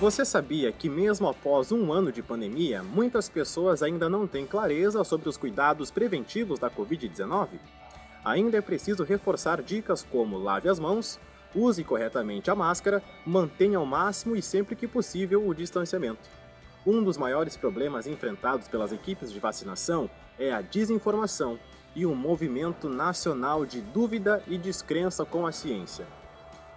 Você sabia que mesmo após um ano de pandemia, muitas pessoas ainda não têm clareza sobre os cuidados preventivos da Covid-19? Ainda é preciso reforçar dicas como lave as mãos, use corretamente a máscara, mantenha ao máximo e sempre que possível o distanciamento. Um dos maiores problemas enfrentados pelas equipes de vacinação é a desinformação e um movimento nacional de dúvida e descrença com a ciência.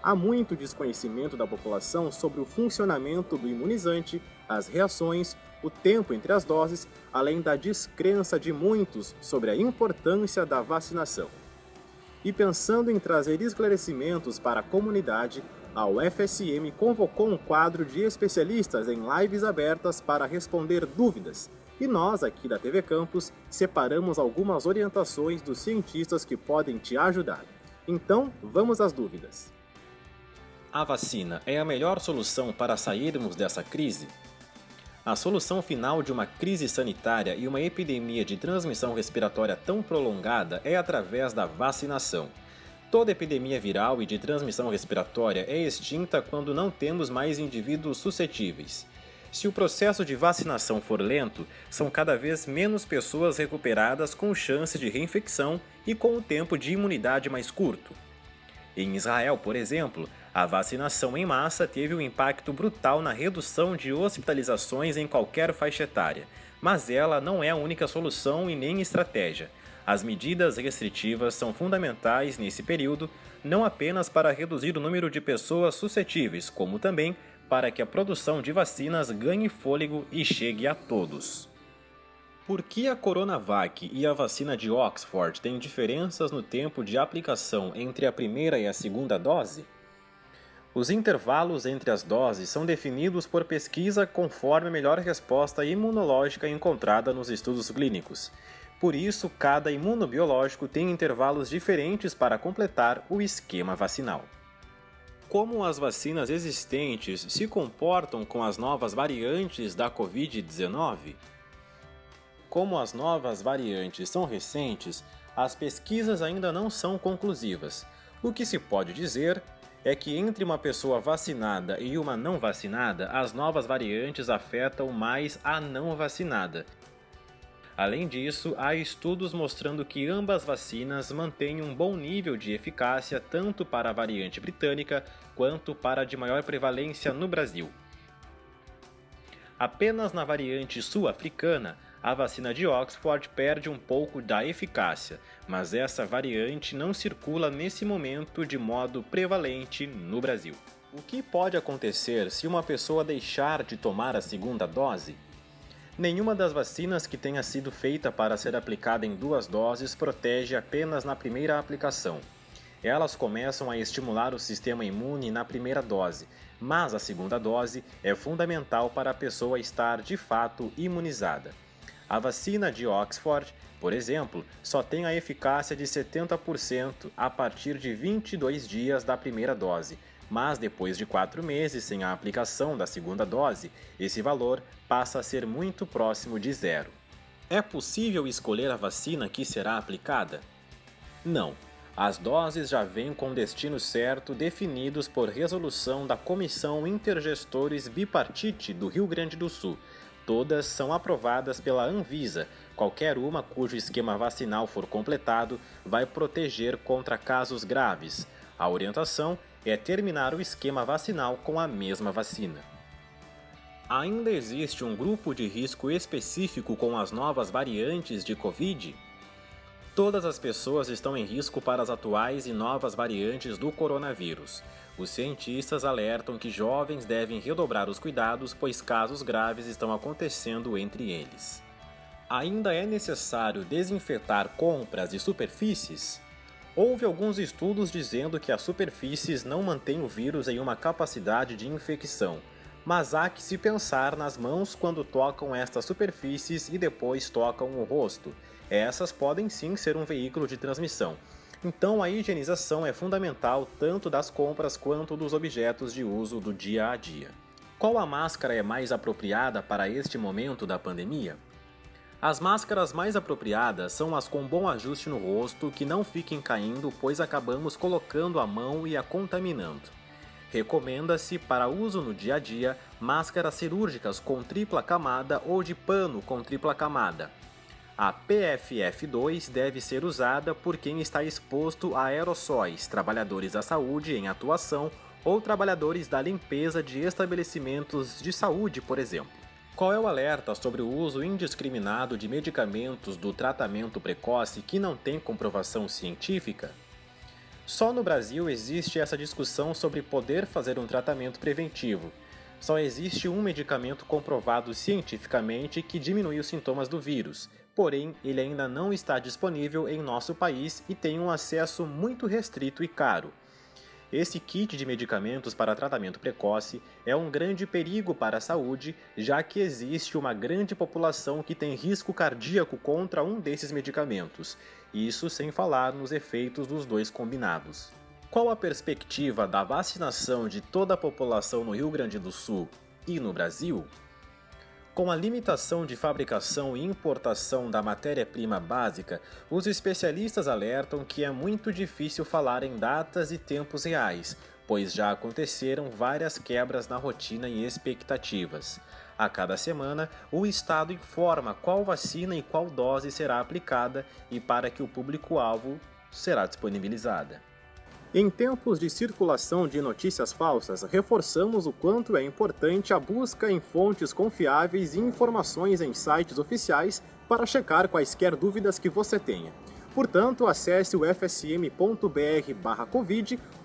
Há muito desconhecimento da população sobre o funcionamento do imunizante, as reações, o tempo entre as doses, além da descrença de muitos sobre a importância da vacinação. E pensando em trazer esclarecimentos para a comunidade, a UFSM convocou um quadro de especialistas em lives abertas para responder dúvidas, e nós aqui da TV Campus separamos algumas orientações dos cientistas que podem te ajudar. Então, vamos às dúvidas. A vacina é a melhor solução para sairmos dessa crise? A solução final de uma crise sanitária e uma epidemia de transmissão respiratória tão prolongada é através da vacinação. Toda epidemia viral e de transmissão respiratória é extinta quando não temos mais indivíduos suscetíveis. Se o processo de vacinação for lento, são cada vez menos pessoas recuperadas com chance de reinfecção e com o tempo de imunidade mais curto. Em Israel, por exemplo, a vacinação em massa teve um impacto brutal na redução de hospitalizações em qualquer faixa etária, mas ela não é a única solução e nem estratégia. As medidas restritivas são fundamentais nesse período, não apenas para reduzir o número de pessoas suscetíveis, como também para que a produção de vacinas ganhe fôlego e chegue a todos. Por que a Coronavac e a vacina de Oxford têm diferenças no tempo de aplicação entre a primeira e a segunda dose? Os intervalos entre as doses são definidos por pesquisa conforme a melhor resposta imunológica encontrada nos estudos clínicos. Por isso, cada imunobiológico tem intervalos diferentes para completar o esquema vacinal. Como as vacinas existentes se comportam com as novas variantes da Covid-19? Como as novas variantes são recentes, as pesquisas ainda não são conclusivas. O que se pode dizer é que entre uma pessoa vacinada e uma não vacinada, as novas variantes afetam mais a não vacinada. Além disso, há estudos mostrando que ambas vacinas mantêm um bom nível de eficácia tanto para a variante britânica quanto para a de maior prevalência no Brasil. Apenas na variante sul-africana, a vacina de Oxford perde um pouco da eficácia, mas essa variante não circula nesse momento de modo prevalente no Brasil. O que pode acontecer se uma pessoa deixar de tomar a segunda dose? Nenhuma das vacinas que tenha sido feita para ser aplicada em duas doses protege apenas na primeira aplicação. Elas começam a estimular o sistema imune na primeira dose, mas a segunda dose é fundamental para a pessoa estar de fato imunizada. A vacina de Oxford, por exemplo, só tem a eficácia de 70% a partir de 22 dias da primeira dose, mas depois de 4 meses sem a aplicação da segunda dose, esse valor passa a ser muito próximo de zero. É possível escolher a vacina que será aplicada? Não. As doses já vêm com destino certo definidos por resolução da Comissão Intergestores Bipartite do Rio Grande do Sul, Todas são aprovadas pela Anvisa. Qualquer uma cujo esquema vacinal for completado vai proteger contra casos graves. A orientação é terminar o esquema vacinal com a mesma vacina. Ainda existe um grupo de risco específico com as novas variantes de Covid? Todas as pessoas estão em risco para as atuais e novas variantes do coronavírus. Os cientistas alertam que jovens devem redobrar os cuidados, pois casos graves estão acontecendo entre eles. Ainda é necessário desinfetar compras e superfícies? Houve alguns estudos dizendo que as superfícies não mantêm o vírus em uma capacidade de infecção, mas há que se pensar nas mãos quando tocam estas superfícies e depois tocam o rosto. Essas podem sim ser um veículo de transmissão, então a higienização é fundamental tanto das compras quanto dos objetos de uso do dia a dia. Qual a máscara é mais apropriada para este momento da pandemia? As máscaras mais apropriadas são as com bom ajuste no rosto que não fiquem caindo pois acabamos colocando a mão e a contaminando. Recomenda-se para uso no dia a dia máscaras cirúrgicas com tripla camada ou de pano com tripla camada. A PFF2 deve ser usada por quem está exposto a aerossóis, trabalhadores da saúde em atuação ou trabalhadores da limpeza de estabelecimentos de saúde, por exemplo. Qual é o alerta sobre o uso indiscriminado de medicamentos do tratamento precoce que não tem comprovação científica? Só no Brasil existe essa discussão sobre poder fazer um tratamento preventivo. Só existe um medicamento comprovado cientificamente que diminui os sintomas do vírus, porém ele ainda não está disponível em nosso país e tem um acesso muito restrito e caro. Esse kit de medicamentos para tratamento precoce é um grande perigo para a saúde, já que existe uma grande população que tem risco cardíaco contra um desses medicamentos, isso sem falar nos efeitos dos dois combinados. Qual a perspectiva da vacinação de toda a população no Rio Grande do Sul e no Brasil? Com a limitação de fabricação e importação da matéria-prima básica, os especialistas alertam que é muito difícil falar em datas e tempos reais, pois já aconteceram várias quebras na rotina e expectativas. A cada semana, o Estado informa qual vacina e qual dose será aplicada e para que o público-alvo será disponibilizada. Em tempos de circulação de notícias falsas, reforçamos o quanto é importante a busca em fontes confiáveis e informações em sites oficiais para checar quaisquer dúvidas que você tenha. Portanto, acesse o fsm.br/covid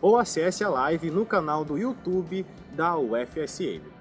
ou acesse a live no canal do YouTube da UFSM.